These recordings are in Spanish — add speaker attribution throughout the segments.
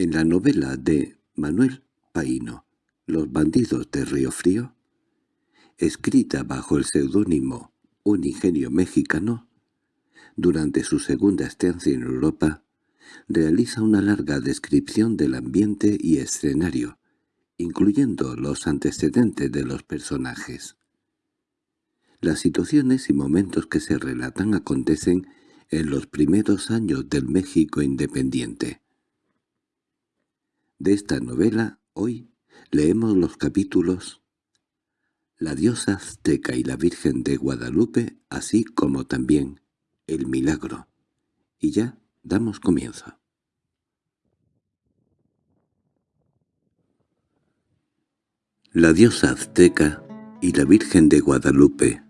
Speaker 1: En la novela de Manuel Paino, Los bandidos de Río Frío, escrita bajo el seudónimo Un ingenio mexicano, durante su segunda estancia en Europa, realiza una larga descripción del ambiente y escenario, incluyendo los antecedentes de los personajes. Las situaciones y momentos que se relatan acontecen en los primeros años del México independiente. De esta novela, hoy, leemos los capítulos La diosa azteca y la Virgen de Guadalupe, así como también El milagro. Y ya damos comienzo. La diosa azteca y la Virgen de Guadalupe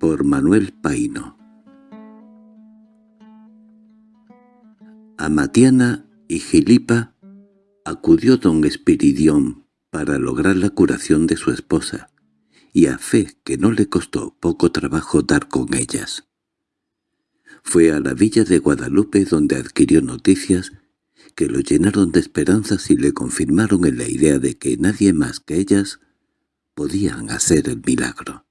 Speaker 1: por Manuel Paino A Matiana y Gilipa acudió don Espiridión para lograr la curación de su esposa, y a fe que no le costó poco trabajo dar con ellas. Fue a la villa de Guadalupe donde adquirió noticias que lo llenaron de esperanzas y le confirmaron en la idea de que nadie más que ellas podían hacer el milagro.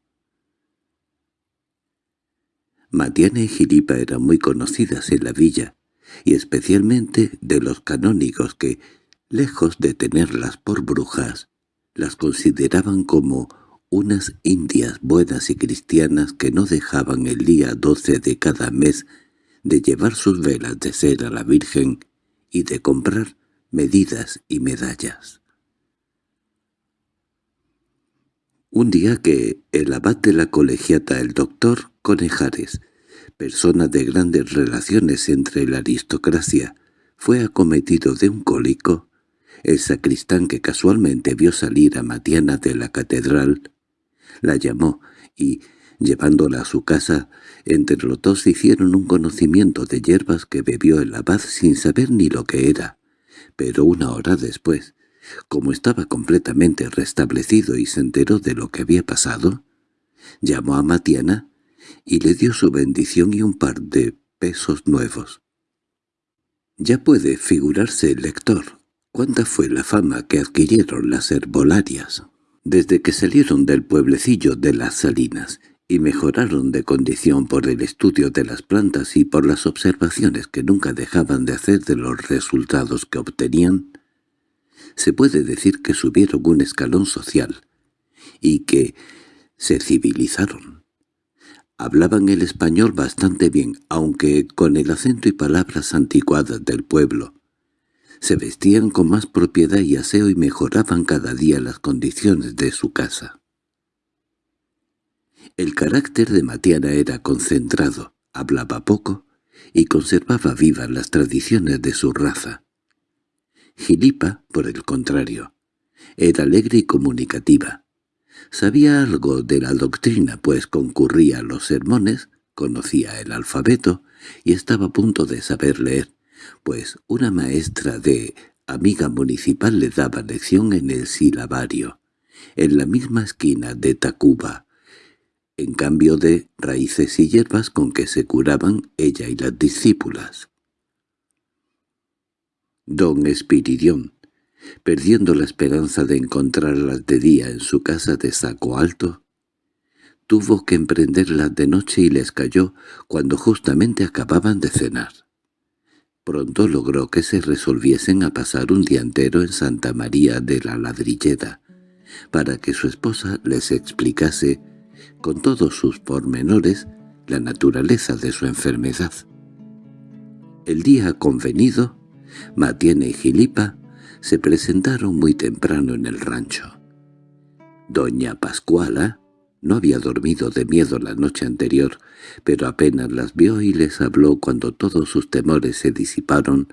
Speaker 1: Matiana y Gilipa eran muy conocidas en la villa, y especialmente de los canónigos que, lejos de tenerlas por brujas, las consideraban como unas indias buenas y cristianas que no dejaban el día doce de cada mes de llevar sus velas de cera a la Virgen y de comprar medidas y medallas. Un día que el abad de la colegiata, el doctor Conejares, persona de grandes relaciones entre la aristocracia, fue acometido de un cólico, el sacristán que casualmente vio salir a Matiana de la catedral, la llamó y, llevándola a su casa, entre los dos hicieron un conocimiento de hierbas que bebió el abad sin saber ni lo que era. Pero una hora después, como estaba completamente restablecido y se enteró de lo que había pasado, llamó a Matiana y le dio su bendición y un par de pesos nuevos. Ya puede figurarse el lector cuánta fue la fama que adquirieron las herbolarias desde que salieron del pueblecillo de las Salinas y mejoraron de condición por el estudio de las plantas y por las observaciones que nunca dejaban de hacer de los resultados que obtenían, se puede decir que subieron un escalón social y que se civilizaron. Hablaban el español bastante bien, aunque con el acento y palabras anticuadas del pueblo, se vestían con más propiedad y aseo y mejoraban cada día las condiciones de su casa. El carácter de Matiana era concentrado, hablaba poco y conservaba vivas las tradiciones de su raza. Gilipa, por el contrario, era alegre y comunicativa. Sabía algo de la doctrina, pues concurría a los sermones, conocía el alfabeto y estaba a punto de saber leer, pues una maestra de amiga municipal le daba lección en el silabario, en la misma esquina de Tacuba, en cambio de raíces y hierbas con que se curaban ella y las discípulas. Don Espiridión, perdiendo la esperanza de encontrarlas de día en su casa de saco alto, tuvo que emprenderlas de noche y les cayó cuando justamente acababan de cenar. Pronto logró que se resolviesen a pasar un día entero en Santa María de la Ladrilleda, para que su esposa les explicase, con todos sus pormenores, la naturaleza de su enfermedad. El día convenido, Matiene y Gilipa se presentaron muy temprano en el rancho. Doña Pascuala, no había dormido de miedo la noche anterior, pero apenas las vio y les habló cuando todos sus temores se disiparon,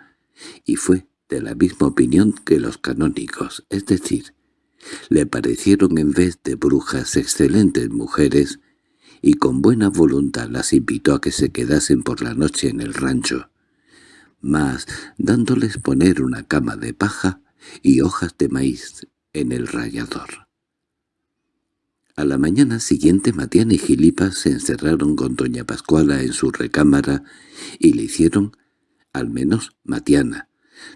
Speaker 1: y fue de la misma opinión que los canónicos, es decir, le parecieron en vez de brujas excelentes mujeres, y con buena voluntad las invitó a que se quedasen por la noche en el rancho, mas dándoles poner una cama de paja y hojas de maíz en el rallador. A la mañana siguiente Matiana y Gilipa se encerraron con doña Pascuala en su recámara y le hicieron, al menos Matiana,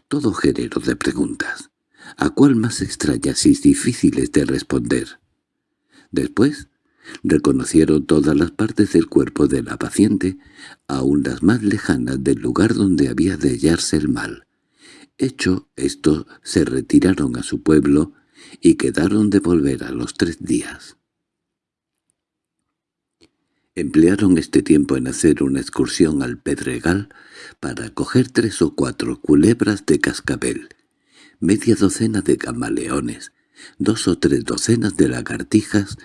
Speaker 1: todo género de preguntas, a cuál más extrañas y difíciles de responder. Después, reconocieron todas las partes del cuerpo de la paciente, aun las más lejanas del lugar donde había de hallarse el mal. Hecho esto, se retiraron a su pueblo y quedaron de volver a los tres días. Emplearon este tiempo en hacer una excursión al Pedregal para coger tres o cuatro culebras de cascabel, media docena de camaleones, dos o tres docenas de lagartijas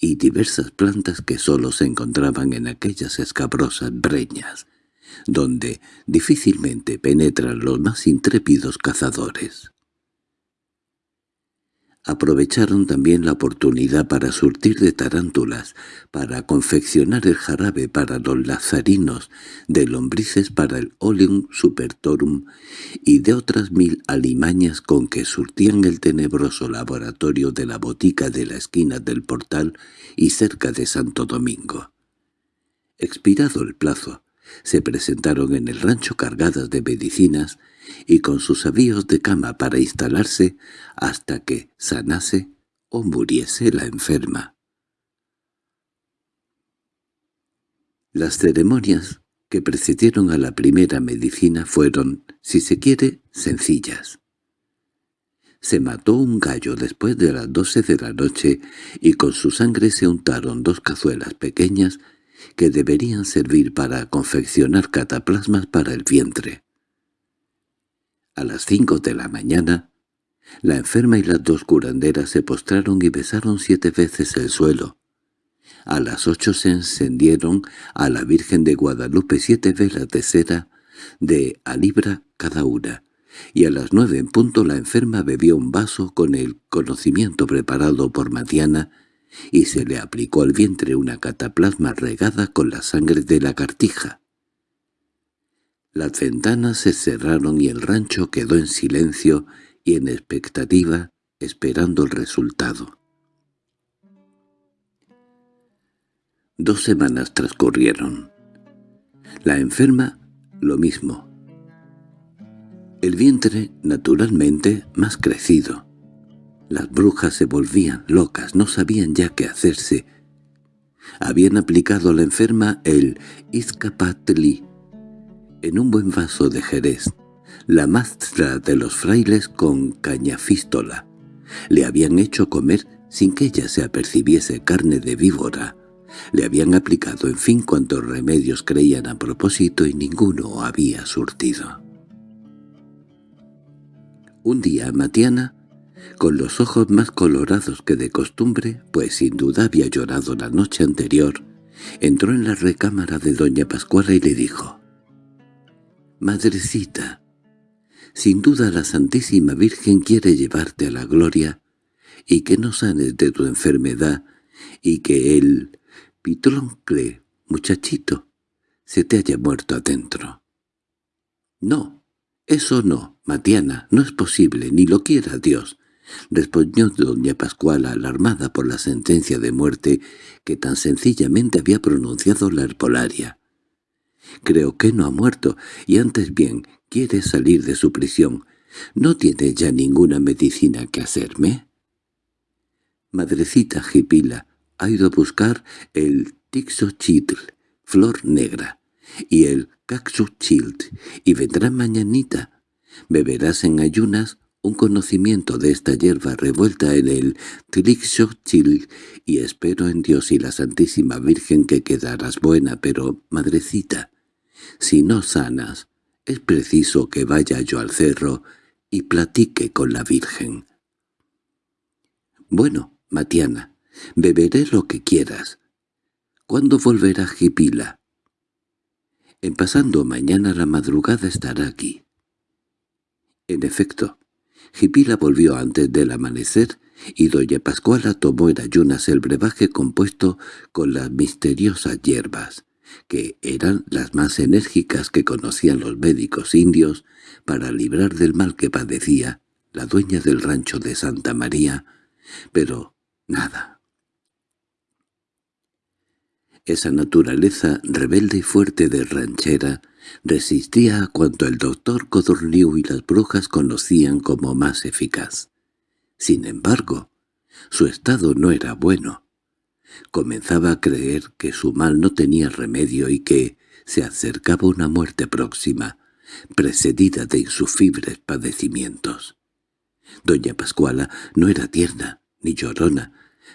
Speaker 1: y diversas plantas que sólo se encontraban en aquellas escabrosas breñas, donde difícilmente penetran los más intrépidos cazadores. Aprovecharon también la oportunidad para surtir de tarántulas, para confeccionar el jarabe para los lazarinos, de lombrices para el oleum supertorum y de otras mil alimañas con que surtían el tenebroso laboratorio de la botica de la esquina del portal y cerca de Santo Domingo. Expirado el plazo, se presentaron en el rancho cargadas de medicinas y con sus avíos de cama para instalarse hasta que sanase o muriese la enferma. Las ceremonias que precedieron a la primera medicina fueron, si se quiere, sencillas. Se mató un gallo después de las doce de la noche y con su sangre se untaron dos cazuelas pequeñas que deberían servir para confeccionar cataplasmas para el vientre. A las cinco de la mañana, la enferma y las dos curanderas se postraron y besaron siete veces el suelo. A las ocho se encendieron a la Virgen de Guadalupe siete velas de cera de a libra cada una, y a las nueve en punto la enferma bebió un vaso con el conocimiento preparado por Matiana y se le aplicó al vientre una cataplasma regada con la sangre de la cartija. Las ventanas se cerraron y el rancho quedó en silencio y en expectativa, esperando el resultado. Dos semanas transcurrieron. La enferma, lo mismo. El vientre, naturalmente, más crecido. Las brujas se volvían locas, no sabían ya qué hacerse. Habían aplicado a la enferma el Izcapatli en un buen vaso de jerez, la mastra de los frailes con cañafístola. Le habían hecho comer sin que ella se apercibiese carne de víbora. Le habían aplicado en fin cuantos remedios creían a propósito y ninguno había surtido. Un día Matiana con los ojos más colorados que de costumbre, pues sin duda había llorado la noche anterior, entró en la recámara de doña Pascuala y le dijo, «Madrecita, sin duda la Santísima Virgen quiere llevarte a la gloria y que no sanes de tu enfermedad y que el pitloncle, muchachito, se te haya muerto adentro». «No, eso no, Matiana, no es posible, ni lo quiera Dios. Respondió doña Pascuala, alarmada por la sentencia de muerte que tan sencillamente había pronunciado la herpolaria. «Creo que no ha muerto, y antes bien quiere salir de su prisión. ¿No tiene ya ninguna medicina que hacerme?» Madrecita Jipila ha ido a buscar el Tixochitl, flor negra, y el Caxuchilt, y vendrá mañanita. Beberás en ayunas un conocimiento de esta hierba revuelta en el Trixochil y espero en Dios y la Santísima Virgen que quedarás buena, pero, madrecita, si no sanas, es preciso que vaya yo al cerro y platique con la Virgen. Bueno, Matiana, beberé lo que quieras. ¿Cuándo volverá Jipila? En pasando mañana la madrugada estará aquí. En efecto, Jipila volvió antes del amanecer y doña Pascuala tomó en ayunas el brebaje compuesto con las misteriosas hierbas, que eran las más enérgicas que conocían los médicos indios para librar del mal que padecía la dueña del rancho de Santa María, pero nada. Esa naturaleza rebelde y fuerte de ranchera resistía a cuanto el doctor Codorniu y las brujas conocían como más eficaz. Sin embargo, su estado no era bueno. Comenzaba a creer que su mal no tenía remedio y que se acercaba una muerte próxima, precedida de insufribles padecimientos. Doña Pascuala no era tierna ni llorona,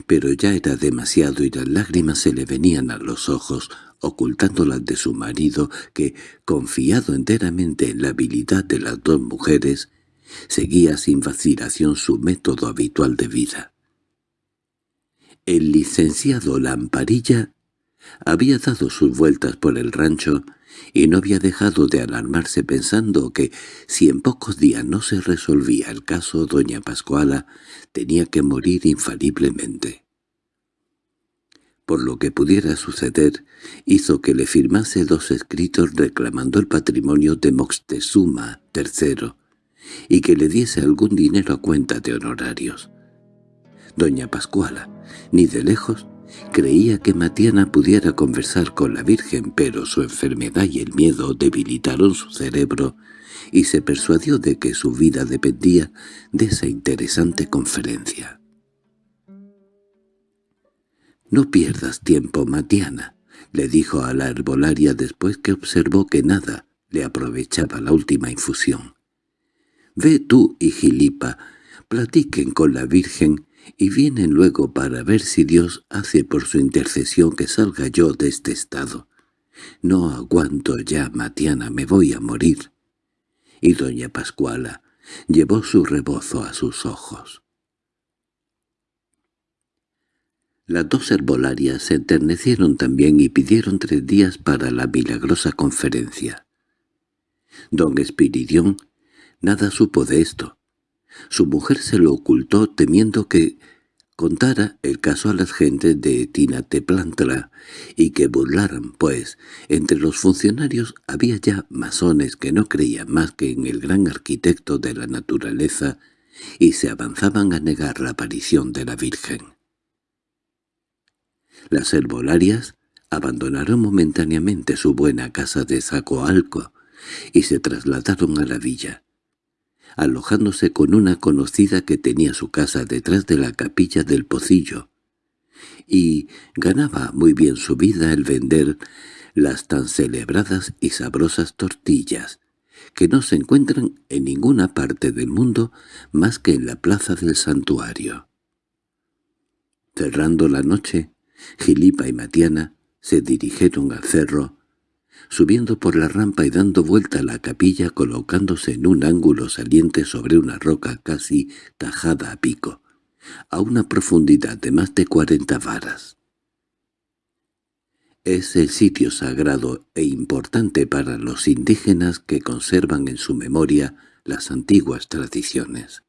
Speaker 1: pero ya era demasiado y las lágrimas se le venían a los ojos, ocultándolas de su marido que, confiado enteramente en la habilidad de las dos mujeres, seguía sin vacilación su método habitual de vida. El licenciado Lamparilla había dado sus vueltas por el rancho y no había dejado de alarmarse pensando que, si en pocos días no se resolvía el caso doña Pascuala, tenía que morir infaliblemente. Por lo que pudiera suceder, hizo que le firmase dos escritos reclamando el patrimonio de Moctezuma III y que le diese algún dinero a cuenta de honorarios. Doña Pascuala, ni de lejos, creía que Matiana pudiera conversar con la Virgen, pero su enfermedad y el miedo debilitaron su cerebro y se persuadió de que su vida dependía de esa interesante conferencia. «No pierdas tiempo, Matiana», le dijo a la herbolaria después que observó que nada le aprovechaba la última infusión. «Ve tú y Gilipa, platiquen con la Virgen y vienen luego para ver si Dios hace por su intercesión que salga yo de este estado. No aguanto ya, Matiana, me voy a morir. Y doña Pascuala llevó su rebozo a sus ojos. Las dos herbolarias se enternecieron también y pidieron tres días para la milagrosa conferencia. Don Espiridión nada supo de esto, su mujer se lo ocultó temiendo que contara el caso a las gentes de Tinateplantla y que burlaran, pues entre los funcionarios había ya masones que no creían más que en el gran arquitecto de la naturaleza y se avanzaban a negar la aparición de la Virgen. Las herbolarias abandonaron momentáneamente su buena casa de Zacoalco y se trasladaron a la villa alojándose con una conocida que tenía su casa detrás de la capilla del Pocillo, y ganaba muy bien su vida el vender las tan celebradas y sabrosas tortillas, que no se encuentran en ninguna parte del mundo más que en la plaza del santuario. Cerrando la noche, Gilipa y Matiana se dirigieron al cerro, subiendo por la rampa y dando vuelta a la capilla colocándose en un ángulo saliente sobre una roca casi tajada a pico, a una profundidad de más de cuarenta varas. Es el sitio sagrado e importante para los indígenas que conservan en su memoria las antiguas tradiciones.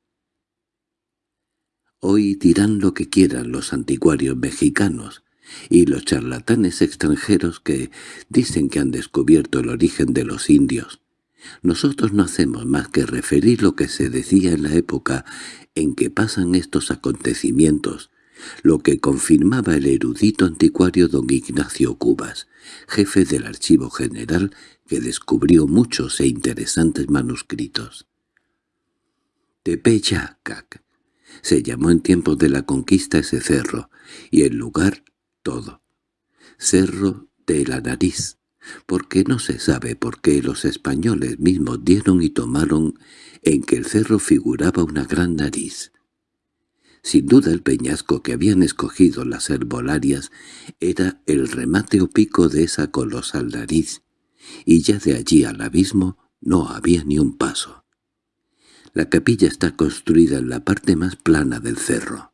Speaker 1: Hoy dirán lo que quieran los anticuarios mexicanos, y los charlatanes extranjeros que dicen que han descubierto el origen de los indios. Nosotros no hacemos más que referir lo que se decía en la época en que pasan estos acontecimientos, lo que confirmaba el erudito anticuario don Ignacio Cubas, jefe del Archivo General que descubrió muchos e interesantes manuscritos. Tepeyacac se llamó en tiempos de la conquista ese cerro, y el lugar todo. Cerro de la Nariz, porque no se sabe por qué los españoles mismos dieron y tomaron en que el cerro figuraba una gran nariz. Sin duda el peñasco que habían escogido las herbolarias era el remate o pico de esa colosal nariz, y ya de allí al abismo no había ni un paso. La capilla está construida en la parte más plana del cerro.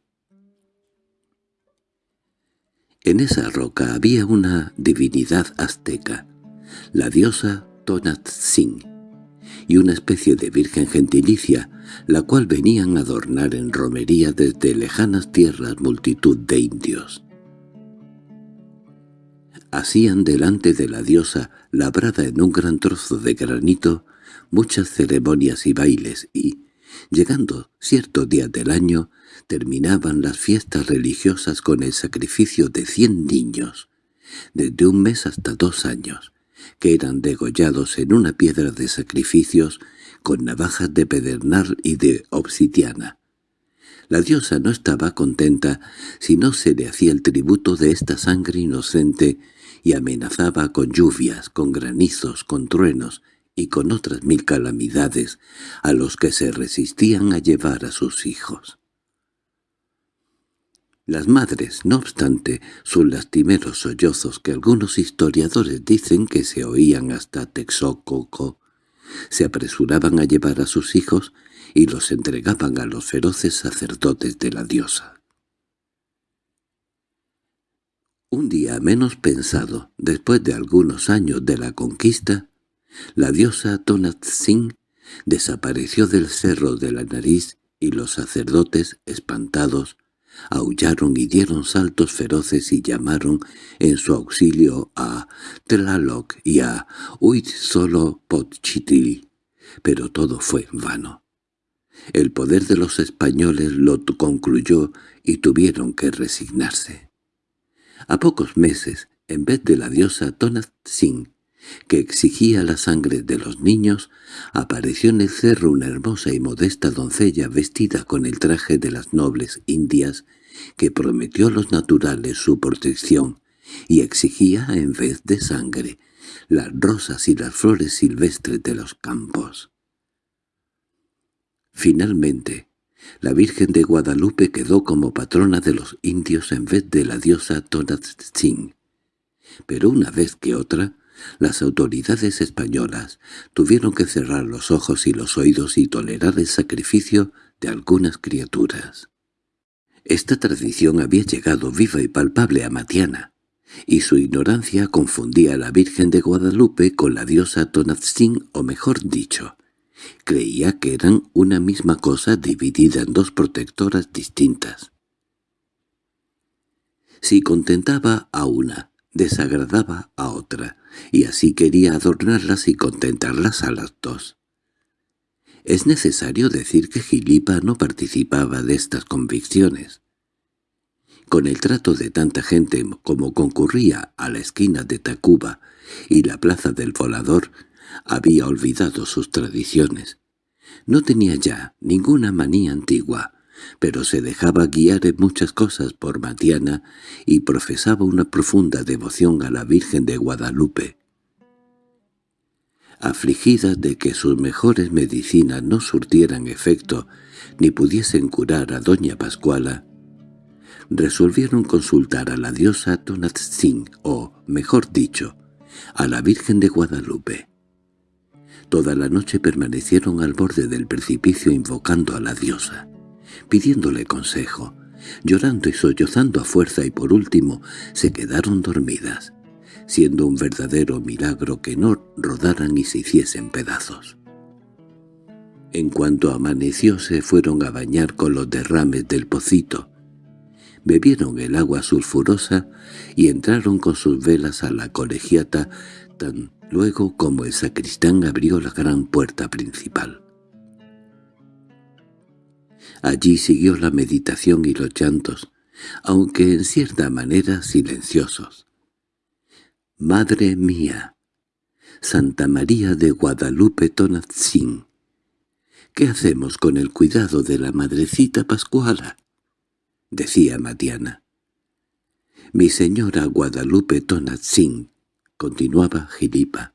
Speaker 1: En esa roca había una divinidad azteca, la diosa Tonatzin, y una especie de virgen gentilicia, la cual venían a adornar en romería desde lejanas tierras multitud de indios. Hacían delante de la diosa, labrada en un gran trozo de granito, muchas ceremonias y bailes y, llegando cierto día del año, terminaban las fiestas religiosas con el sacrificio de cien niños, desde un mes hasta dos años, que eran degollados en una piedra de sacrificios con navajas de pedernal y de obsidiana. La diosa no estaba contenta si no se le hacía el tributo de esta sangre inocente y amenazaba con lluvias, con granizos, con truenos y con otras mil calamidades a los que se resistían a llevar a sus hijos. Las madres, no obstante, sus lastimeros sollozos que algunos historiadores dicen que se oían hasta Texococo, se apresuraban a llevar a sus hijos y los entregaban a los feroces sacerdotes de la diosa. Un día menos pensado, después de algunos años de la conquista, la diosa Tonatzin desapareció del cerro de la nariz y los sacerdotes, espantados, aullaron y dieron saltos feroces y llamaron en su auxilio a Tlaloc y a Huitzolopochtli, pero todo fue en vano. El poder de los españoles lo concluyó y tuvieron que resignarse. A pocos meses, en vez de la diosa Tonatzin, que exigía la sangre de los niños, apareció en el cerro una hermosa y modesta doncella vestida con el traje de las nobles indias que prometió a los naturales su protección y exigía, en vez de sangre, las rosas y las flores silvestres de los campos. Finalmente, la Virgen de Guadalupe quedó como patrona de los indios en vez de la diosa Tonatzin. Pero una vez que otra, las autoridades españolas tuvieron que cerrar los ojos y los oídos y tolerar el sacrificio de algunas criaturas. Esta tradición había llegado viva y palpable a Matiana, y su ignorancia confundía a la Virgen de Guadalupe con la diosa Tonatzin, o mejor dicho, creía que eran una misma cosa dividida en dos protectoras distintas. Si contentaba a una, desagradaba a otra, y así quería adornarlas y contentarlas a las dos. Es necesario decir que Gilipa no participaba de estas convicciones. Con el trato de tanta gente como concurría a la esquina de Tacuba y la plaza del volador, había olvidado sus tradiciones. No tenía ya ninguna manía antigua, pero se dejaba guiar en muchas cosas por Matiana y profesaba una profunda devoción a la Virgen de Guadalupe. Afligida de que sus mejores medicinas no surtieran efecto ni pudiesen curar a doña Pascuala, resolvieron consultar a la diosa Tonatzin, o, mejor dicho, a la Virgen de Guadalupe. Toda la noche permanecieron al borde del precipicio invocando a la diosa pidiéndole consejo, llorando y sollozando a fuerza y por último se quedaron dormidas, siendo un verdadero milagro que no rodaran y se hiciesen pedazos. En cuanto amaneció se fueron a bañar con los derrames del pocito, bebieron el agua sulfurosa y entraron con sus velas a la colegiata tan luego como el sacristán abrió la gran puerta principal. Allí siguió la meditación y los llantos, aunque en cierta manera silenciosos. «Madre mía, Santa María de Guadalupe Tonatzin, ¿qué hacemos con el cuidado de la madrecita Pascuala?» decía Matiana. «Mi señora Guadalupe Tonatzin», continuaba Gilipa,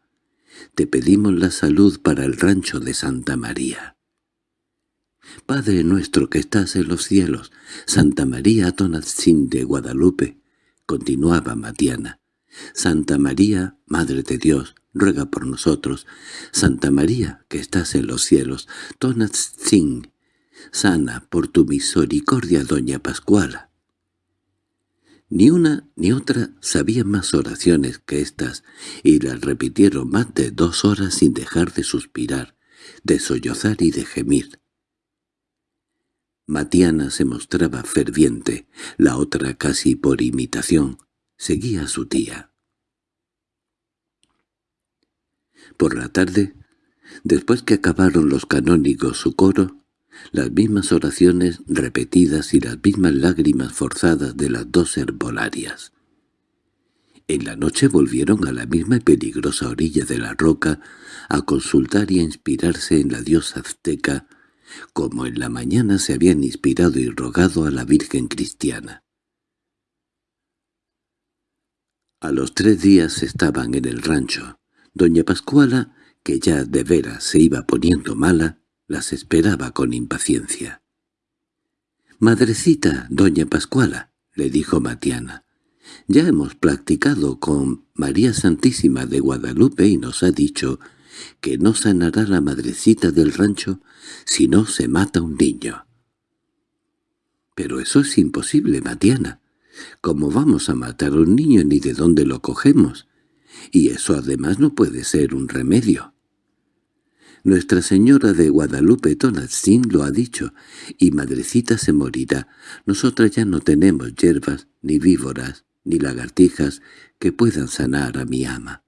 Speaker 1: «te pedimos la salud para el rancho de Santa María». Padre nuestro que estás en los cielos, Santa María Tonatzin de Guadalupe, continuaba Matiana. Santa María, Madre de Dios, ruega por nosotros. Santa María, que estás en los cielos, Tonatzin, sana por tu misericordia, doña Pascuala. Ni una ni otra sabían más oraciones que estas, y las repitieron más de dos horas sin dejar de suspirar, de sollozar y de gemir. Matiana se mostraba ferviente, la otra casi por imitación, seguía a su tía. Por la tarde, después que acabaron los canónigos su coro, las mismas oraciones repetidas y las mismas lágrimas forzadas de las dos herbolarias. En la noche volvieron a la misma peligrosa orilla de la roca a consultar y a inspirarse en la diosa azteca, como en la mañana se habían inspirado y rogado a la Virgen cristiana. A los tres días estaban en el rancho. Doña Pascuala, que ya de veras se iba poniendo mala, las esperaba con impaciencia. «Madrecita, doña Pascuala», le dijo Matiana, «ya hemos practicado con María Santísima de Guadalupe y nos ha dicho que no sanará la madrecita del rancho si no se mata un niño». «Pero eso es imposible, Matiana. ¿Cómo vamos a matar a un niño ni de dónde lo cogemos? Y eso además no puede ser un remedio». Nuestra Señora de Guadalupe Tonatzin lo ha dicho, y madrecita se morirá. Nosotras ya no tenemos hierbas, ni víboras, ni lagartijas que puedan sanar a mi ama.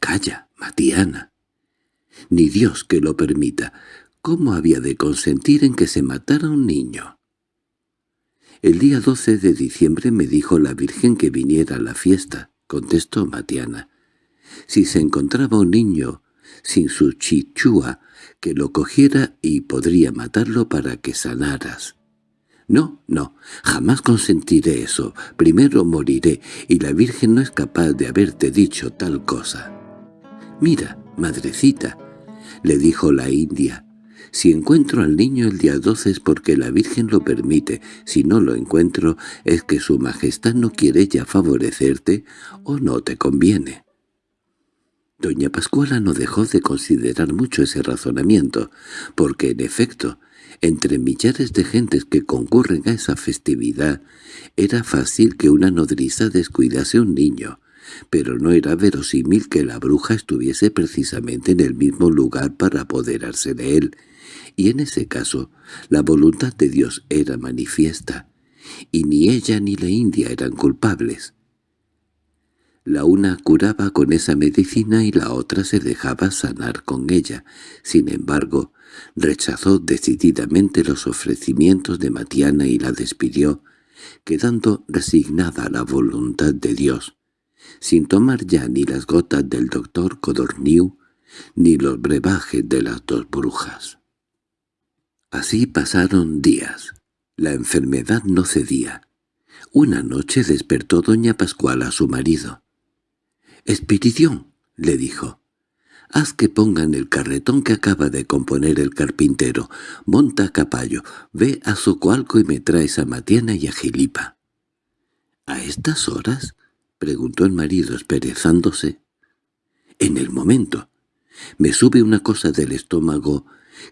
Speaker 1: Calla, Matiana. Ni Dios que lo permita. ¿Cómo había de consentir en que se matara un niño? El día 12 de diciembre me dijo la Virgen que viniera a la fiesta, contestó Matiana. Si se encontraba un niño sin su chichúa, que lo cogiera y podría matarlo para que sanaras. No, no, jamás consentiré eso. Primero moriré, y la Virgen no es capaz de haberte dicho tal cosa. Mira, madrecita, le dijo la india, si encuentro al niño el día doce es porque la Virgen lo permite, si no lo encuentro es que su majestad no quiere ya favorecerte o no te conviene. Doña Pascuala no dejó de considerar mucho ese razonamiento, porque en efecto, entre millares de gentes que concurren a esa festividad, era fácil que una nodriza descuidase un niño, pero no era verosímil que la bruja estuviese precisamente en el mismo lugar para apoderarse de él, y en ese caso la voluntad de Dios era manifiesta, y ni ella ni la India eran culpables. La una curaba con esa medicina y la otra se dejaba sanar con ella. Sin embargo, rechazó decididamente los ofrecimientos de Matiana y la despidió, quedando resignada a la voluntad de Dios, sin tomar ya ni las gotas del doctor Codorniu ni los brebajes de las dos brujas. Así pasaron días. La enfermedad no cedía. Una noche despertó doña Pascual a su marido. —Espiridión —le dijo—, haz que pongan el carretón que acaba de componer el carpintero, monta a caballo, ve a Socoalco y me traes a Matiana y a Gilipa. —¿A estas horas? —preguntó el marido esperezándose. —En el momento. Me sube una cosa del estómago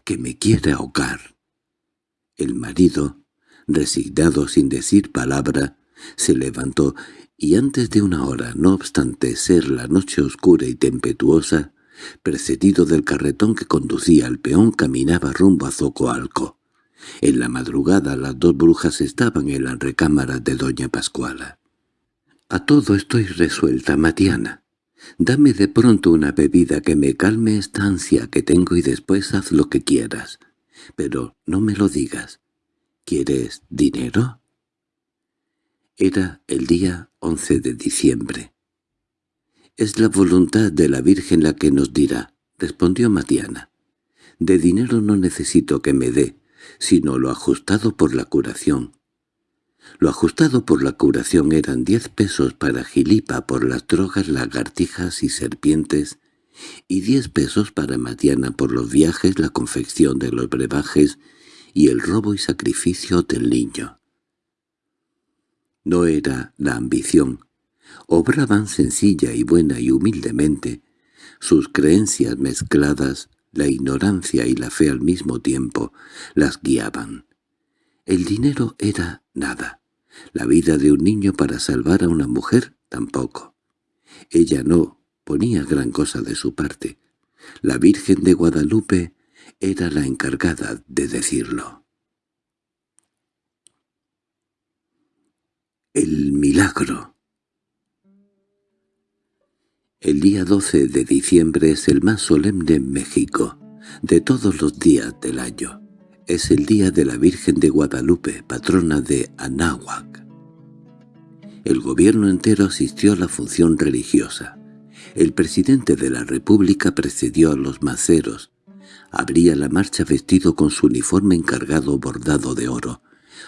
Speaker 1: que me quiere ahogar. El marido, resignado sin decir palabra, se levantó y antes de una hora, no obstante ser la noche oscura y tempestuosa, precedido del carretón que conducía al peón, caminaba rumbo a Zocoalco. En la madrugada las dos brujas estaban en la recámara de doña Pascuala. «A todo estoy resuelta, Matiana. Dame de pronto una bebida que me calme esta ansia que tengo y después haz lo que quieras. Pero no me lo digas. ¿Quieres dinero?» Era el día 11 de diciembre. «Es la voluntad de la Virgen la que nos dirá», respondió Matiana. «De dinero no necesito que me dé, sino lo ajustado por la curación». Lo ajustado por la curación eran diez pesos para Gilipa por las drogas, lagartijas y serpientes, y diez pesos para Matiana por los viajes, la confección de los brebajes y el robo y sacrificio del niño. No era la ambición. Obraban sencilla y buena y humildemente. Sus creencias mezcladas, la ignorancia y la fe al mismo tiempo, las guiaban. El dinero era nada. La vida de un niño para salvar a una mujer tampoco. Ella no ponía gran cosa de su parte. La Virgen de Guadalupe era la encargada de decirlo. El milagro El día 12 de diciembre es el más solemne en México, de todos los días del año. Es el día de la Virgen de Guadalupe, patrona de Anáhuac. El gobierno entero asistió a la función religiosa. El presidente de la República precedió a los maceros. Abría la marcha vestido con su uniforme encargado bordado de oro,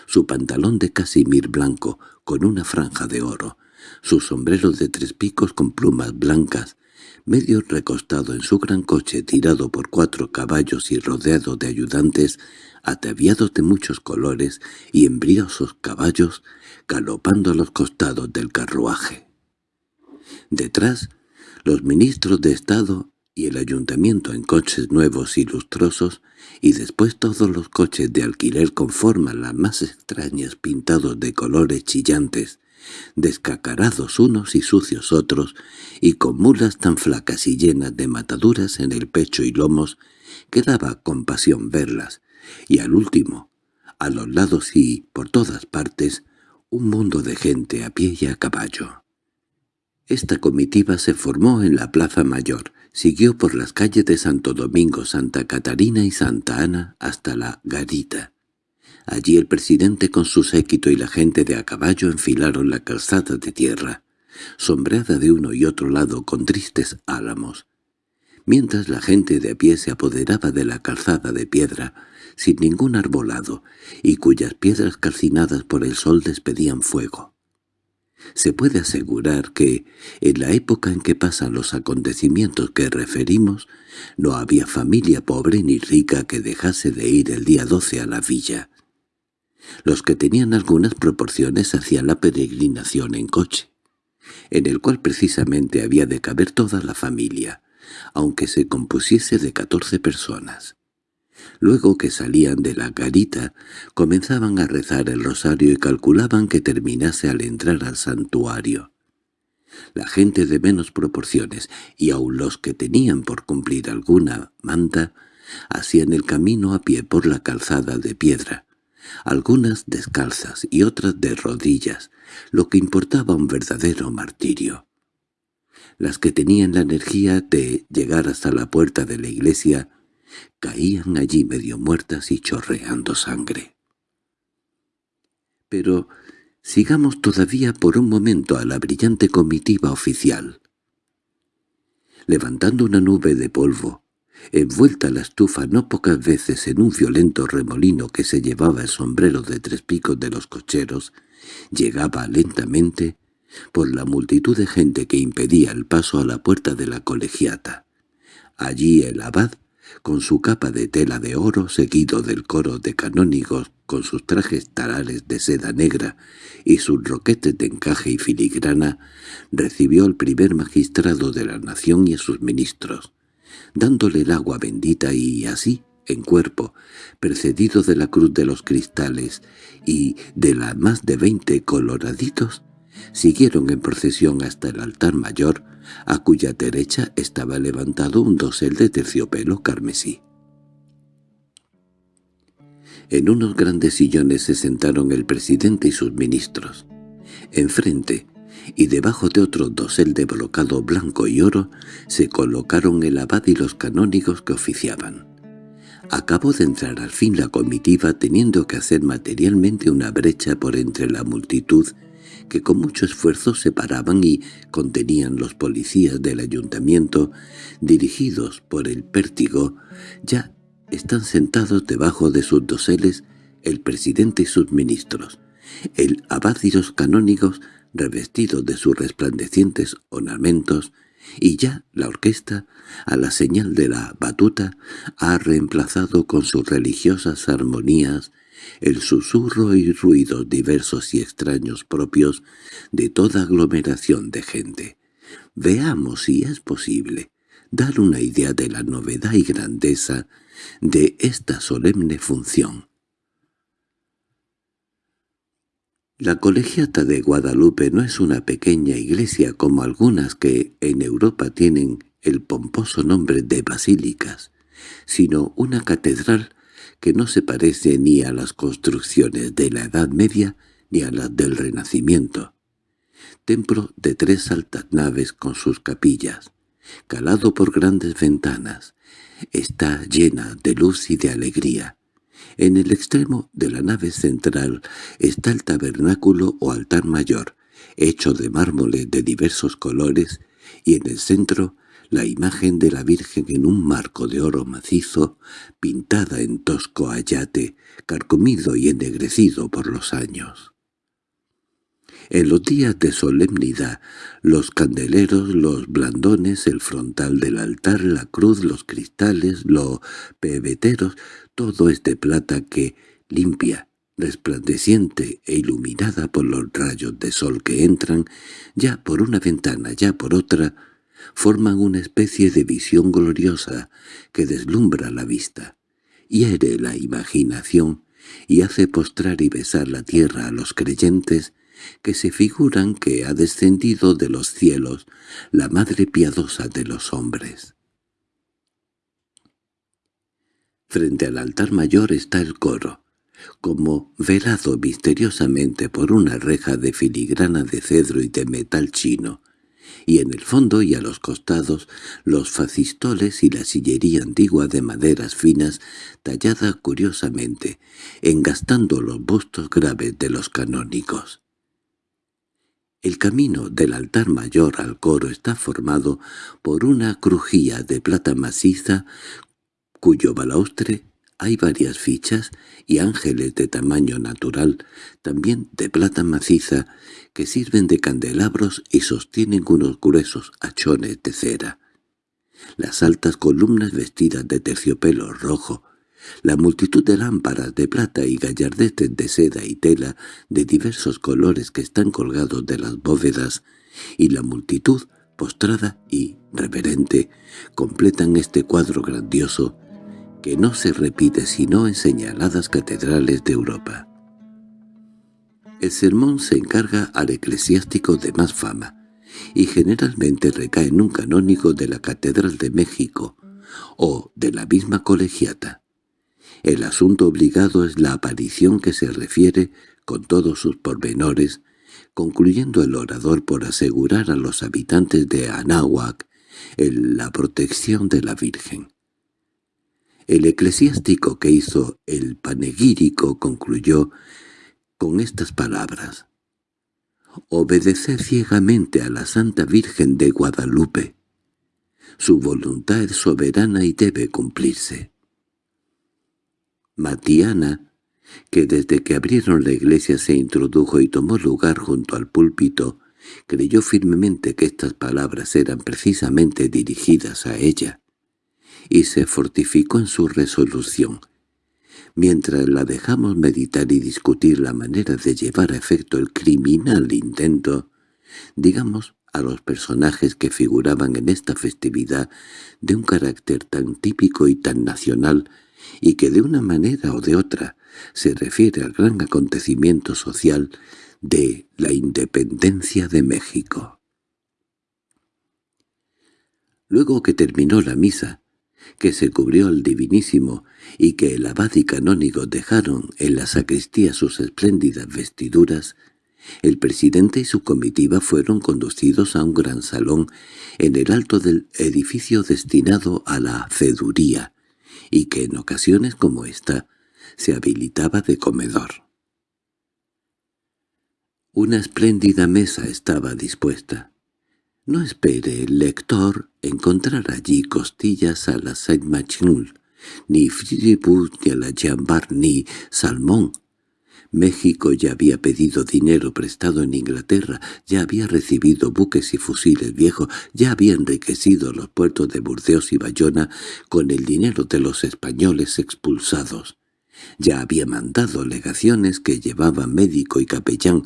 Speaker 1: su pantalón de casimir blanco con una franja de oro, su sombrero de tres picos con plumas blancas, medio recostado en su gran coche tirado por cuatro caballos y rodeado de ayudantes ataviados de muchos colores y embriosos caballos galopando a los costados del carruaje. Detrás, los ministros de Estado y el ayuntamiento en coches nuevos y lustrosos, y después todos los coches de alquiler con formas las más extrañas pintados de colores chillantes, descacarados unos y sucios otros, y con mulas tan flacas y llenas de mataduras en el pecho y lomos, que daba compasión verlas, y al último, a los lados y por todas partes, un mundo de gente a pie y a caballo. Esta comitiva se formó en la Plaza Mayor, siguió por las calles de Santo Domingo, Santa Catarina y Santa Ana hasta la Garita, Allí el presidente con su séquito y la gente de a caballo enfilaron la calzada de tierra, sombreada de uno y otro lado con tristes álamos, mientras la gente de a pie se apoderaba de la calzada de piedra, sin ningún arbolado, y cuyas piedras calcinadas por el sol despedían fuego. Se puede asegurar que, en la época en que pasan los acontecimientos que referimos, no había familia pobre ni rica que dejase de ir el día 12 a la villa. Los que tenían algunas proporciones hacían la peregrinación en coche, en el cual precisamente había de caber toda la familia, aunque se compusiese de catorce personas. Luego que salían de la garita, comenzaban a rezar el rosario y calculaban que terminase al entrar al santuario. La gente de menos proporciones, y aun los que tenían por cumplir alguna manda, hacían el camino a pie por la calzada de piedra, algunas descalzas y otras de rodillas, lo que importaba un verdadero martirio. Las que tenían la energía de llegar hasta la puerta de la iglesia caían allí medio muertas y chorreando sangre. Pero sigamos todavía por un momento a la brillante comitiva oficial. Levantando una nube de polvo, envuelta la estufa no pocas veces en un violento remolino que se llevaba el sombrero de tres picos de los cocheros, llegaba lentamente por la multitud de gente que impedía el paso a la puerta de la colegiata. Allí el abad con su capa de tela de oro seguido del coro de canónigos con sus trajes tarales de seda negra y sus roquetes de encaje y filigrana, recibió al primer magistrado de la nación y a sus ministros, dándole el agua bendita y así, en cuerpo, precedido de la cruz de los cristales y de las más de veinte coloraditos, siguieron en procesión hasta el altar mayor, a cuya derecha estaba levantado un dosel de terciopelo carmesí. En unos grandes sillones se sentaron el presidente y sus ministros. Enfrente, y debajo de otro dosel de brocado blanco y oro, se colocaron el abad y los canónigos que oficiaban. Acabó de entrar al fin la comitiva teniendo que hacer materialmente una brecha por entre la multitud que con mucho esfuerzo separaban y contenían los policías del ayuntamiento, dirigidos por el pértigo, ya están sentados debajo de sus doseles el presidente y sus ministros. El abad y los canónigos, revestidos de sus resplandecientes ornamentos, y ya la orquesta, a la señal de la batuta, ha reemplazado con sus religiosas armonías el susurro y ruidos diversos y extraños propios de toda aglomeración de gente. Veamos si es posible dar una idea de la novedad y grandeza de esta solemne función. La colegiata de Guadalupe no es una pequeña iglesia como algunas que en Europa tienen el pomposo nombre de basílicas, sino una catedral que no se parece ni a las construcciones de la Edad Media ni a las del Renacimiento. Templo de tres altas naves con sus capillas, calado por grandes ventanas, está llena de luz y de alegría. En el extremo de la nave central está el tabernáculo o altar mayor, hecho de mármoles de diversos colores, y en el centro la imagen de la Virgen en un marco de oro macizo, pintada en tosco ayate, carcomido y ennegrecido por los años. En los días de solemnidad, los candeleros, los blandones, el frontal del altar, la cruz, los cristales, los pebeteros, todo es de plata que, limpia, resplandeciente e iluminada por los rayos de sol que entran, ya por una ventana, ya por otra, forman una especie de visión gloriosa que deslumbra la vista, hiere la imaginación y hace postrar y besar la tierra a los creyentes que se figuran que ha descendido de los cielos la Madre piadosa de los hombres. Frente al altar mayor está el coro, como velado misteriosamente por una reja de filigrana de cedro y de metal chino, y en el fondo y a los costados los facistoles y la sillería antigua de maderas finas tallada curiosamente, engastando los bustos graves de los canónicos. El camino del altar mayor al coro está formado por una crujía de plata maciza cuyo balaustre hay varias fichas y ángeles de tamaño natural, también de plata maciza, que sirven de candelabros y sostienen unos gruesos hachones de cera. Las altas columnas vestidas de terciopelo rojo, la multitud de lámparas de plata y gallardetes de seda y tela de diversos colores que están colgados de las bóvedas, y la multitud, postrada y reverente, completan este cuadro grandioso que no se repite sino en señaladas catedrales de Europa. El sermón se encarga al eclesiástico de más fama, y generalmente recae en un canónigo de la Catedral de México o de la misma colegiata. El asunto obligado es la aparición que se refiere, con todos sus pormenores, concluyendo el orador por asegurar a los habitantes de Anáhuac la protección de la Virgen. El eclesiástico que hizo el panegírico concluyó con estas palabras. «Obedecer ciegamente a la Santa Virgen de Guadalupe. Su voluntad es soberana y debe cumplirse». Matiana, que desde que abrieron la iglesia se introdujo y tomó lugar junto al púlpito, creyó firmemente que estas palabras eran precisamente dirigidas a ella y se fortificó en su resolución. Mientras la dejamos meditar y discutir la manera de llevar a efecto el criminal intento, digamos a los personajes que figuraban en esta festividad de un carácter tan típico y tan nacional, y que de una manera o de otra se refiere al gran acontecimiento social de la independencia de México. Luego que terminó la misa, que se cubrió el divinísimo y que el abad y canónigo dejaron en la sacristía sus espléndidas vestiduras, el presidente y su comitiva fueron conducidos a un gran salón en el alto del edificio destinado a la ceduría, y que en ocasiones como esta se habilitaba de comedor. Una espléndida mesa estaba dispuesta. No espere el lector encontrar allí costillas a la Saint-Machnul, ni fribus ni a la Jambar, ni salmón. México ya había pedido dinero prestado en Inglaterra, ya había recibido buques y fusiles viejos, ya había enriquecido los puertos de Burdeos y Bayona con el dinero de los españoles expulsados. Ya había mandado legaciones que llevaban médico y capellán,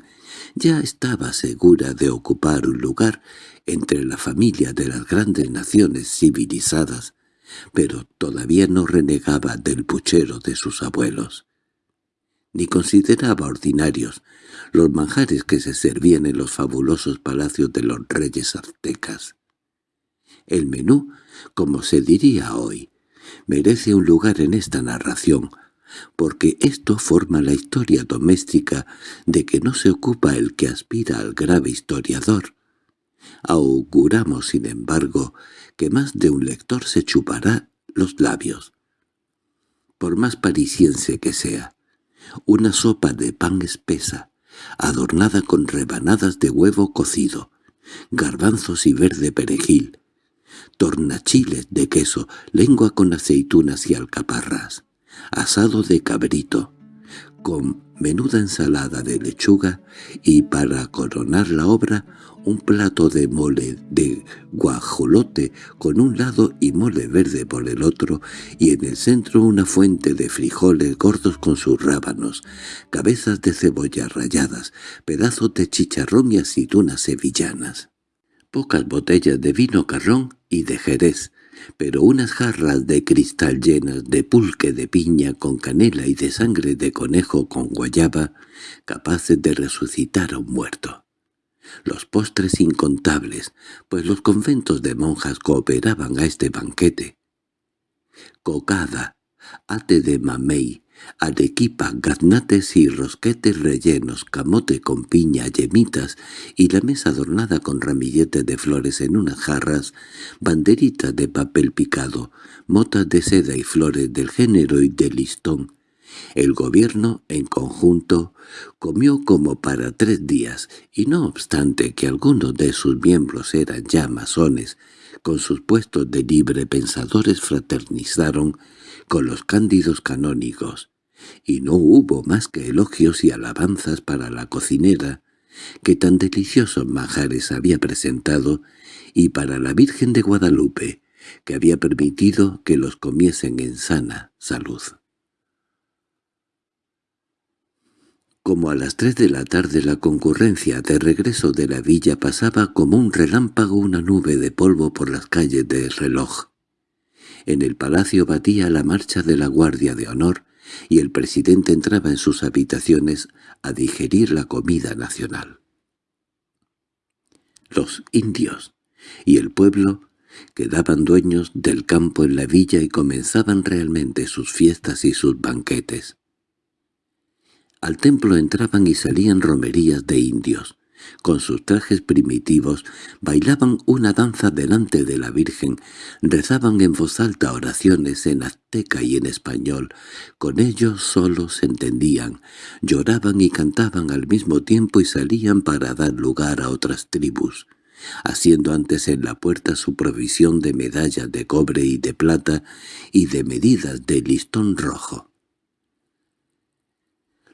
Speaker 1: ya estaba segura de ocupar un lugar entre la familia de las grandes naciones civilizadas, pero todavía no renegaba del puchero de sus abuelos. Ni consideraba ordinarios los manjares que se servían en los fabulosos palacios de los reyes aztecas. El menú, como se diría hoy, merece un lugar en esta narración, porque esto forma la historia doméstica de que no se ocupa el que aspira al grave historiador. Auguramos, sin embargo, que más de un lector se chupará los labios. Por más parisiense que sea, una sopa de pan espesa, adornada con rebanadas de huevo cocido, garbanzos y verde perejil, tornachiles de queso, lengua con aceitunas y alcaparras, asado de cabrito, con menuda ensalada de lechuga y, para coronar la obra, un plato de mole de guajolote con un lado y mole verde por el otro, y en el centro una fuente de frijoles gordos con sus rábanos, cabezas de cebolla ralladas, pedazos de chicharrón y aceitunas sevillanas. Pocas botellas de vino carrón y de jerez, pero unas jarras de cristal llenas de pulque de piña con canela y de sangre de conejo con guayaba, capaces de resucitar a un muerto. Los postres incontables, pues los conventos de monjas cooperaban a este banquete. Cocada, ate de mamey, arequipa, gaznates y rosquetes rellenos, camote con piña, yemitas y la mesa adornada con ramilletes de flores en unas jarras, banderitas de papel picado, motas de seda y flores del género y del listón. El gobierno, en conjunto, comió como para tres días, y no obstante que algunos de sus miembros eran ya masones, con sus puestos de libre pensadores fraternizaron con los cándidos canónigos, y no hubo más que elogios y alabanzas para la cocinera, que tan deliciosos manjares había presentado, y para la Virgen de Guadalupe, que había permitido que los comiesen en sana salud. Como a las tres de la tarde la concurrencia de regreso de la villa pasaba como un relámpago una nube de polvo por las calles del reloj. En el palacio batía la marcha de la Guardia de Honor y el presidente entraba en sus habitaciones a digerir la comida nacional. Los indios y el pueblo quedaban dueños del campo en la villa y comenzaban realmente sus fiestas y sus banquetes. Al templo entraban y salían romerías de indios, con sus trajes primitivos, bailaban una danza delante de la Virgen, rezaban en voz alta oraciones en azteca y en español, con ellos solo se entendían, lloraban y cantaban al mismo tiempo y salían para dar lugar a otras tribus, haciendo antes en la puerta su provisión de medallas de cobre y de plata y de medidas de listón rojo.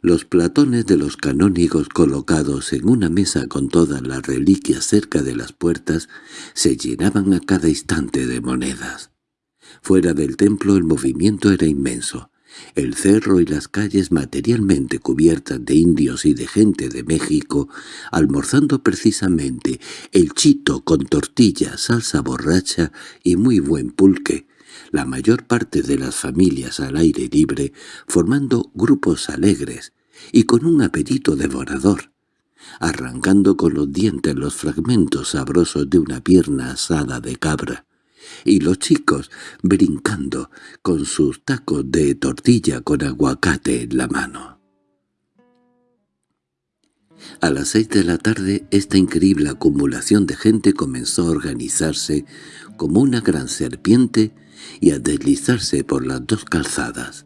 Speaker 1: Los platones de los canónigos colocados en una mesa con todas las reliquias cerca de las puertas se llenaban a cada instante de monedas. Fuera del templo el movimiento era inmenso. El cerro y las calles materialmente cubiertas de indios y de gente de México, almorzando precisamente el chito con tortilla, salsa borracha y muy buen pulque, la mayor parte de las familias al aire libre, formando grupos alegres, y con un apetito devorador, arrancando con los dientes los fragmentos sabrosos de una pierna asada de cabra, y los chicos brincando con sus tacos de tortilla con aguacate en la mano. A las seis de la tarde esta increíble acumulación de gente comenzó a organizarse como una gran serpiente y a deslizarse por las dos calzadas.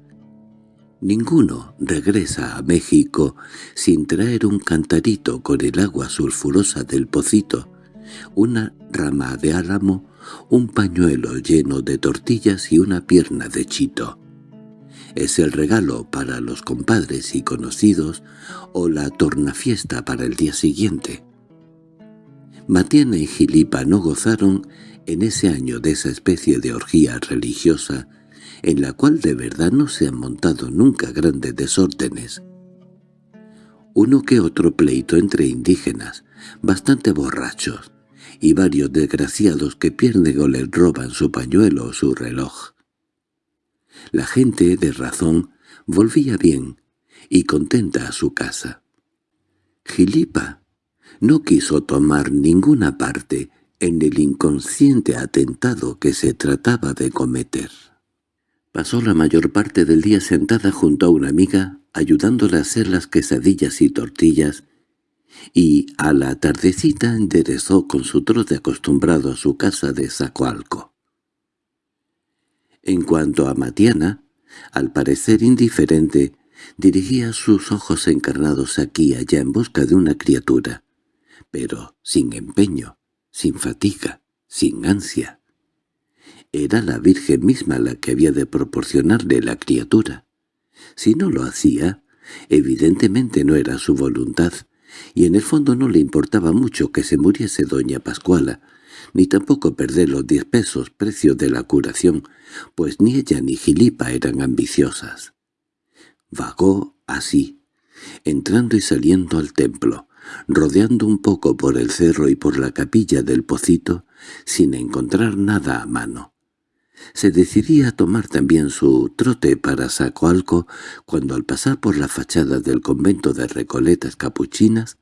Speaker 1: Ninguno regresa a México sin traer un cantarito con el agua sulfurosa del pocito, una rama de álamo, un pañuelo lleno de tortillas y una pierna de chito. Es el regalo para los compadres y conocidos o la tornafiesta para el día siguiente. Matiana y Gilipa no gozaron en ese año de esa especie de orgía religiosa en la cual de verdad no se han montado nunca grandes desórdenes. Uno que otro pleito entre indígenas, bastante borrachos, y varios desgraciados que pierden o les roban su pañuelo o su reloj. La gente de razón volvía bien y contenta a su casa. Gilipa no quiso tomar ninguna parte en el inconsciente atentado que se trataba de cometer. Pasó la mayor parte del día sentada junto a una amiga, ayudándola a hacer las quesadillas y tortillas, y a la tardecita enderezó con su trote acostumbrado a su casa de Zacoalco. En cuanto a Matiana, al parecer indiferente, Dirigía sus ojos encarnados aquí y allá en busca de una criatura, pero sin empeño, sin fatiga, sin ansia. Era la Virgen misma la que había de proporcionarle la criatura. Si no lo hacía, evidentemente no era su voluntad, y en el fondo no le importaba mucho que se muriese doña Pascuala, ni tampoco perder los diez pesos precio de la curación, pues ni ella ni Gilipa eran ambiciosas. Vagó así, entrando y saliendo al templo, rodeando un poco por el cerro y por la capilla del pocito, sin encontrar nada a mano. Se decidía a tomar también su trote para Sacoalco cuando al pasar por la fachada del convento de Recoletas Capuchinas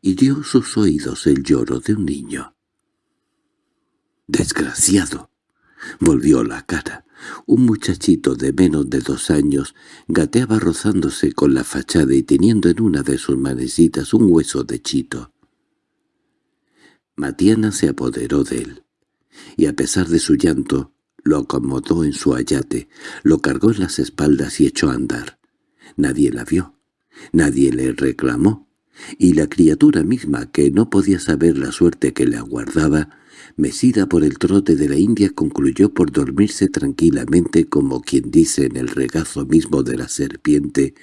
Speaker 1: hirió sus oídos el lloro de un niño. «¡Desgraciado!» Volvió la cara. Un muchachito de menos de dos años gateaba rozándose con la fachada y teniendo en una de sus manecitas un hueso de chito. Matiana se apoderó de él, y a pesar de su llanto, lo acomodó en su ayate, lo cargó en las espaldas y echó a andar. Nadie la vio, nadie le reclamó, y la criatura misma, que no podía saber la suerte que le aguardaba, mesida por el trote de la India, concluyó por dormirse tranquilamente como quien dice en el regazo mismo de la serpiente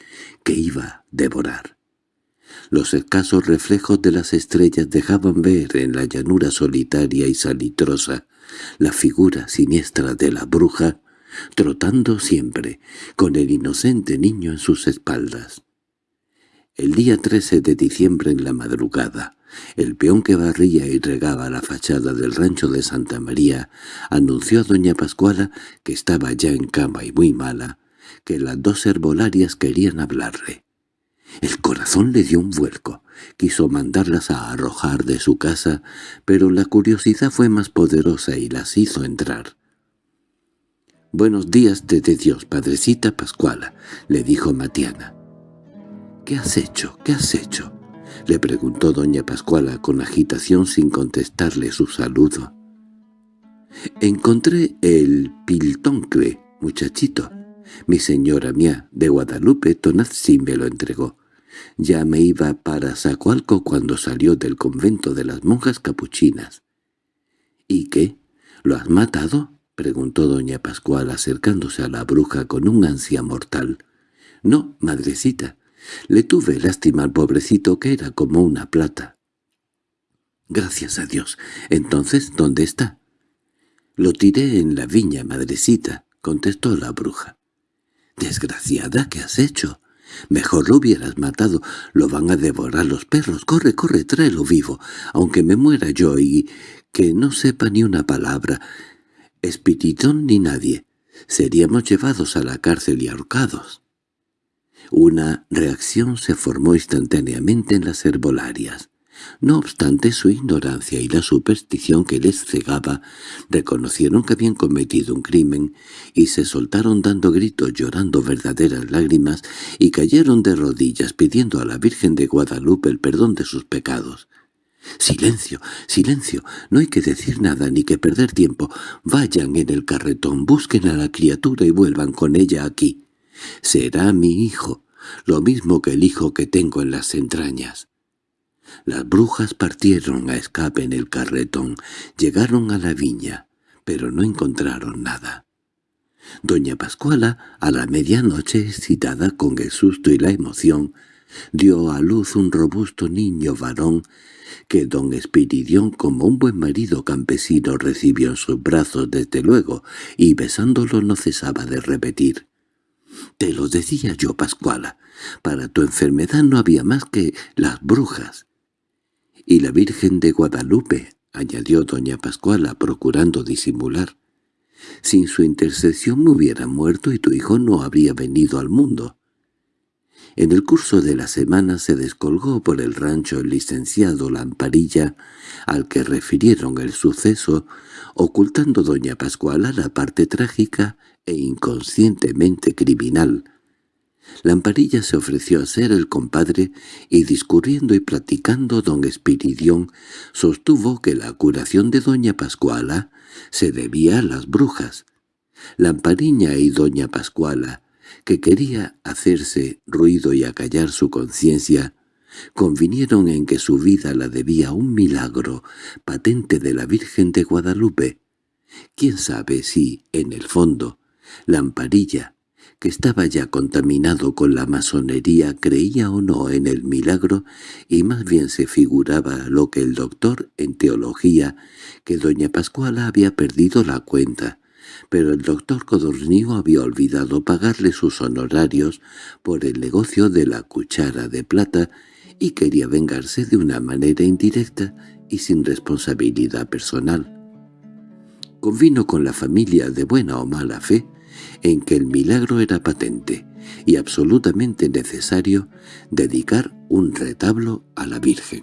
Speaker 1: que iba a devorar. Los escasos reflejos de las estrellas dejaban ver en la llanura solitaria y salitrosa la figura siniestra de la bruja, trotando siempre, con el inocente niño en sus espaldas. El día 13 de diciembre en la madrugada, el peón que barría y regaba la fachada del rancho de Santa María anunció a doña Pascuala, que estaba ya en cama y muy mala, que las dos herbolarias querían hablarle. El corazón le dio un vuelco. Quiso mandarlas a arrojar de su casa, pero la curiosidad fue más poderosa y las hizo entrar. «Buenos días de Dios, padrecita Pascuala», le dijo Matiana. «¿Qué has hecho? ¿Qué has hecho?» le preguntó doña Pascuala con agitación sin contestarle su saludo. «Encontré el piltoncle, muchachito. Mi señora mía de Guadalupe Tonazzi me lo entregó. Ya me iba para Zacualco cuando salió del convento de las monjas capuchinas. —¿Y qué? ¿Lo has matado? —preguntó doña Pascual acercándose a la bruja con un ansia mortal. —No, madrecita. Le tuve lástima al pobrecito que era como una plata. —Gracias a Dios. Entonces, ¿dónde está? —Lo tiré en la viña, madrecita —contestó la bruja. —Desgraciada, ¿qué has hecho? Mejor lo hubieras matado. Lo van a devorar los perros. Corre, corre, tráelo vivo. Aunque me muera yo y que no sepa ni una palabra. Espiritón ni nadie. Seríamos llevados a la cárcel y ahorcados. Una reacción se formó instantáneamente en las herbolarias. No obstante su ignorancia y la superstición que les cegaba, reconocieron que habían cometido un crimen y se soltaron dando gritos llorando verdaderas lágrimas y cayeron de rodillas pidiendo a la Virgen de Guadalupe el perdón de sus pecados. «¡Silencio! ¡Silencio! No hay que decir nada ni que perder tiempo. Vayan en el carretón, busquen a la criatura y vuelvan con ella aquí. Será mi hijo, lo mismo que el hijo que tengo en las entrañas». Las brujas partieron a escape en el carretón, llegaron a la viña, pero no encontraron nada. Doña Pascuala, a la medianoche, excitada con el susto y la emoción, dio a luz un robusto niño varón que don Espiridión, como un buen marido campesino, recibió en sus brazos desde luego, y besándolo no cesaba de repetir. «Te lo decía yo, Pascuala, para tu enfermedad no había más que las brujas y la Virgen de Guadalupe, añadió doña Pascuala, procurando disimular. Sin su intercesión me hubiera muerto y tu hijo no habría venido al mundo. En el curso de la semana se descolgó por el rancho el licenciado Lamparilla, al que refirieron el suceso, ocultando doña Pascuala la parte trágica e inconscientemente criminal Lamparilla se ofreció a ser el compadre y discurriendo y platicando don Espiridión sostuvo que la curación de doña Pascuala se debía a las brujas. Lampariña y doña Pascuala, que quería hacerse ruido y acallar su conciencia, convinieron en que su vida la debía a un milagro patente de la Virgen de Guadalupe. Quién sabe si, en el fondo, la amparilla, que estaba ya contaminado con la masonería, creía o no en el milagro y más bien se figuraba lo que el doctor en teología, que doña Pascuala había perdido la cuenta, pero el doctor Codornío había olvidado pagarle sus honorarios por el negocio de la cuchara de plata y quería vengarse de una manera indirecta y sin responsabilidad personal. Convino con la familia de buena o mala fe en que el milagro era patente y absolutamente necesario dedicar un retablo a la Virgen.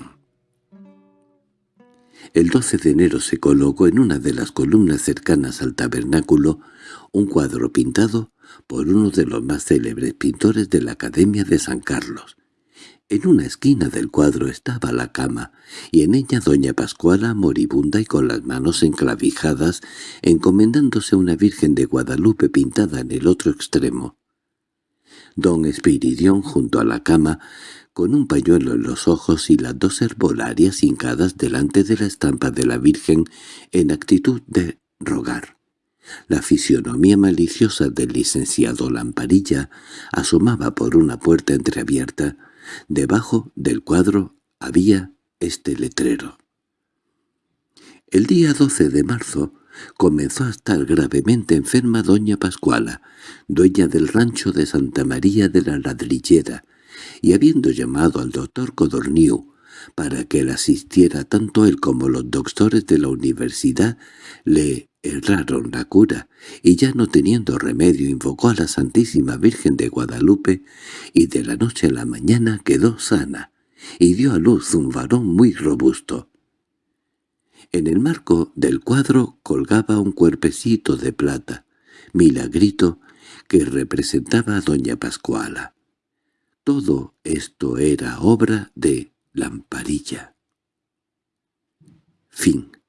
Speaker 1: El 12 de enero se colocó en una de las columnas cercanas al tabernáculo un cuadro pintado por uno de los más célebres pintores de la Academia de San Carlos. En una esquina del cuadro estaba la cama, y en ella doña Pascuala, moribunda y con las manos enclavijadas, encomendándose a una Virgen de Guadalupe pintada en el otro extremo. Don Espiridión, junto a la cama, con un pañuelo en los ojos y las dos herbolarias hincadas delante de la estampa de la Virgen en actitud de rogar. La fisionomía maliciosa del licenciado Lamparilla asomaba por una puerta entreabierta. Debajo del cuadro había este letrero. El día 12 de marzo comenzó a estar gravemente enferma doña Pascuala, dueña del rancho de Santa María de la Ladrillera, y habiendo llamado al doctor Codorniu para que le asistiera tanto él como los doctores de la universidad, le erraron la cura, y ya no teniendo remedio invocó a la Santísima Virgen de Guadalupe, y de la noche a la mañana quedó sana, y dio a luz un varón muy robusto. En el marco del cuadro colgaba un cuerpecito de plata, milagrito, que representaba a doña Pascuala. Todo esto era obra de Lamparilla. Fin